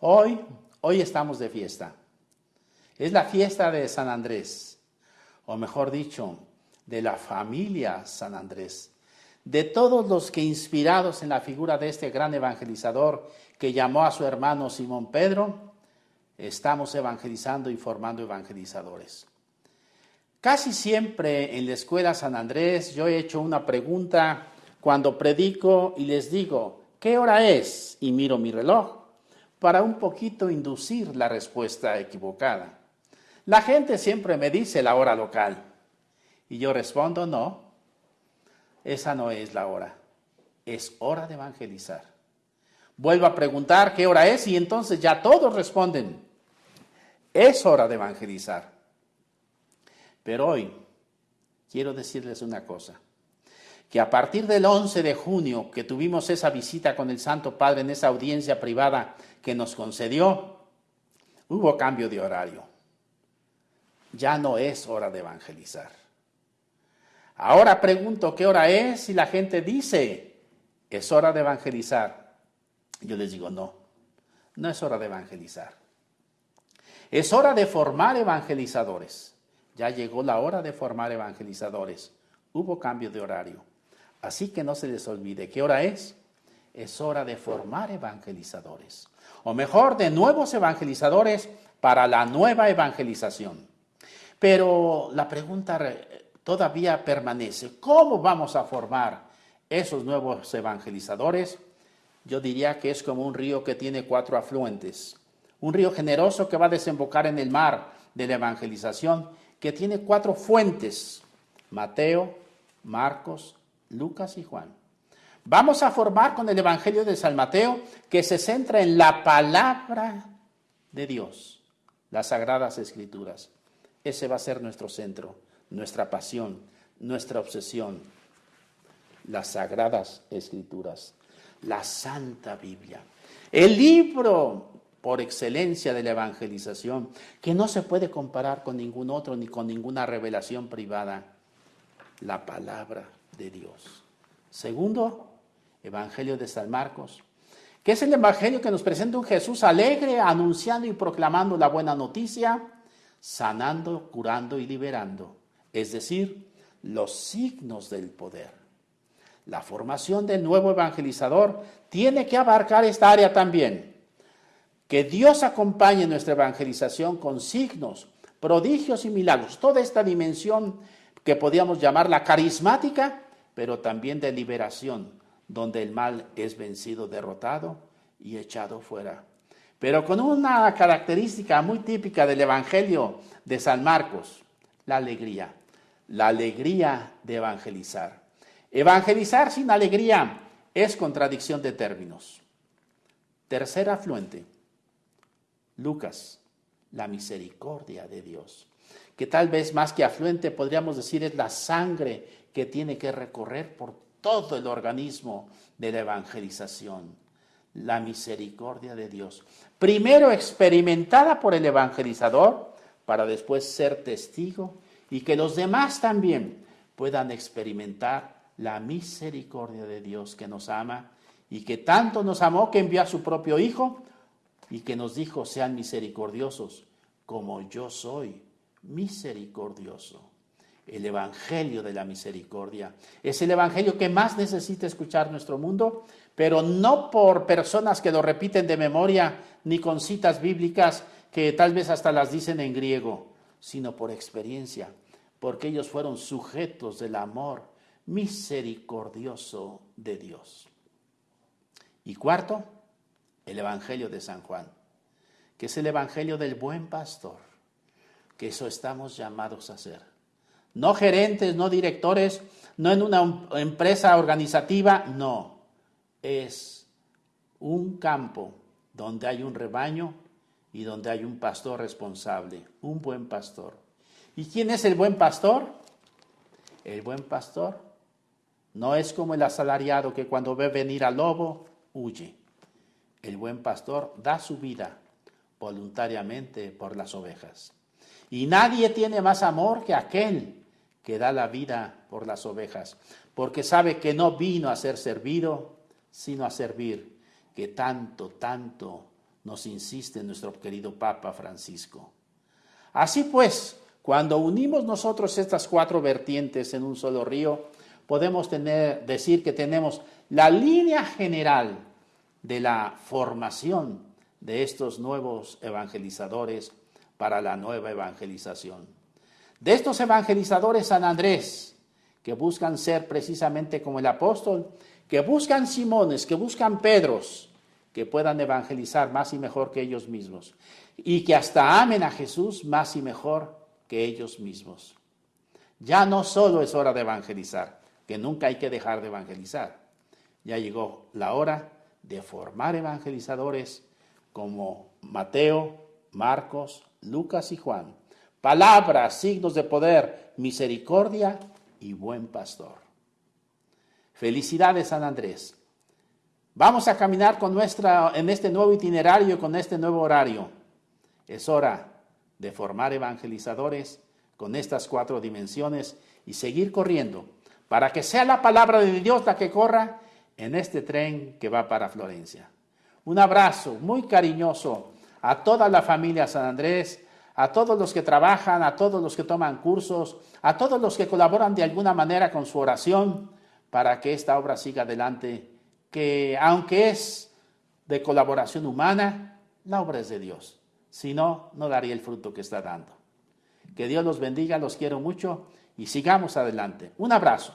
Hoy, hoy estamos de fiesta. Es la fiesta de San Andrés, o mejor dicho, de la familia San Andrés, de todos los que inspirados en la figura de este gran evangelizador que llamó a su hermano Simón Pedro, estamos evangelizando y formando evangelizadores. Casi siempre en la escuela San Andrés yo he hecho una pregunta cuando predico y les digo, ¿qué hora es? Y miro mi reloj para un poquito inducir la respuesta equivocada. La gente siempre me dice la hora local y yo respondo, no, esa no es la hora, es hora de evangelizar. Vuelvo a preguntar qué hora es y entonces ya todos responden, es hora de evangelizar. Pero hoy quiero decirles una cosa, que a partir del 11 de junio que tuvimos esa visita con el Santo Padre en esa audiencia privada que nos concedió, hubo cambio de horario. Ya no es hora de evangelizar. Ahora pregunto qué hora es y la gente dice, es hora de evangelizar. Yo les digo, no, no es hora de evangelizar. Es hora de formar evangelizadores. Ya llegó la hora de formar evangelizadores. Hubo cambio de horario. Así que no se les olvide, ¿qué hora es? Es hora de formar evangelizadores. O mejor, de nuevos evangelizadores para la nueva evangelización. Pero la pregunta todavía permanece. ¿Cómo vamos a formar esos nuevos evangelizadores? Yo diría que es como un río que tiene cuatro afluentes. Un río generoso que va a desembocar en el mar de la evangelización, que tiene cuatro fuentes. Mateo, Marcos, Lucas y Juan. Vamos a formar con el Evangelio de San Mateo que se centra en la palabra de Dios, las sagradas escrituras. Ese va a ser nuestro centro nuestra pasión, nuestra obsesión, las sagradas escrituras, la Santa Biblia, el libro por excelencia de la evangelización, que no se puede comparar con ningún otro ni con ninguna revelación privada, la palabra de Dios. Segundo, Evangelio de San Marcos, que es el Evangelio que nos presenta un Jesús alegre, anunciando y proclamando la buena noticia, sanando, curando y liberando es decir, los signos del poder. La formación del nuevo evangelizador tiene que abarcar esta área también. Que Dios acompañe nuestra evangelización con signos, prodigios y milagros. Toda esta dimensión que podríamos llamarla carismática, pero también de liberación, donde el mal es vencido, derrotado y echado fuera. Pero con una característica muy típica del Evangelio de San Marcos, la alegría la alegría de evangelizar. Evangelizar sin alegría es contradicción de términos. Tercer afluente, Lucas, la misericordia de Dios, que tal vez más que afluente podríamos decir es la sangre que tiene que recorrer por todo el organismo de la evangelización. La misericordia de Dios. Primero experimentada por el evangelizador para después ser testigo y que los demás también puedan experimentar la misericordia de Dios que nos ama y que tanto nos amó que envió a su propio Hijo y que nos dijo, sean misericordiosos como yo soy misericordioso. El Evangelio de la Misericordia es el Evangelio que más necesita escuchar nuestro mundo, pero no por personas que lo repiten de memoria ni con citas bíblicas que tal vez hasta las dicen en griego, sino por experiencia porque ellos fueron sujetos del amor misericordioso de Dios. Y cuarto, el Evangelio de San Juan, que es el Evangelio del buen pastor, que eso estamos llamados a hacer. No gerentes, no directores, no en una empresa organizativa, no. Es un campo donde hay un rebaño y donde hay un pastor responsable, un buen pastor. ¿Y quién es el buen pastor? El buen pastor no es como el asalariado que cuando ve venir al lobo huye. El buen pastor da su vida voluntariamente por las ovejas. Y nadie tiene más amor que aquel que da la vida por las ovejas, porque sabe que no vino a ser servido, sino a servir que tanto, tanto nos insiste nuestro querido Papa Francisco. Así pues, cuando unimos nosotros estas cuatro vertientes en un solo río, podemos tener, decir que tenemos la línea general de la formación de estos nuevos evangelizadores para la nueva evangelización. De estos evangelizadores San Andrés, que buscan ser precisamente como el apóstol, que buscan Simones, que buscan Pedros, que puedan evangelizar más y mejor que ellos mismos, y que hasta amen a Jesús más y mejor que ellos mismos. Ya no solo es hora de evangelizar, que nunca hay que dejar de evangelizar. Ya llegó la hora de formar evangelizadores como Mateo, Marcos, Lucas y Juan. Palabras, signos de poder, misericordia y buen pastor. Felicidades, San Andrés. Vamos a caminar con nuestra, en este nuevo itinerario, con este nuevo horario. Es hora de formar evangelizadores con estas cuatro dimensiones y seguir corriendo para que sea la palabra de Dios la que corra en este tren que va para Florencia. Un abrazo muy cariñoso a toda la familia San Andrés, a todos los que trabajan, a todos los que toman cursos, a todos los que colaboran de alguna manera con su oración para que esta obra siga adelante, que aunque es de colaboración humana, la obra es de Dios. Si no, no daría el fruto que está dando. Que Dios los bendiga, los quiero mucho y sigamos adelante. Un abrazo.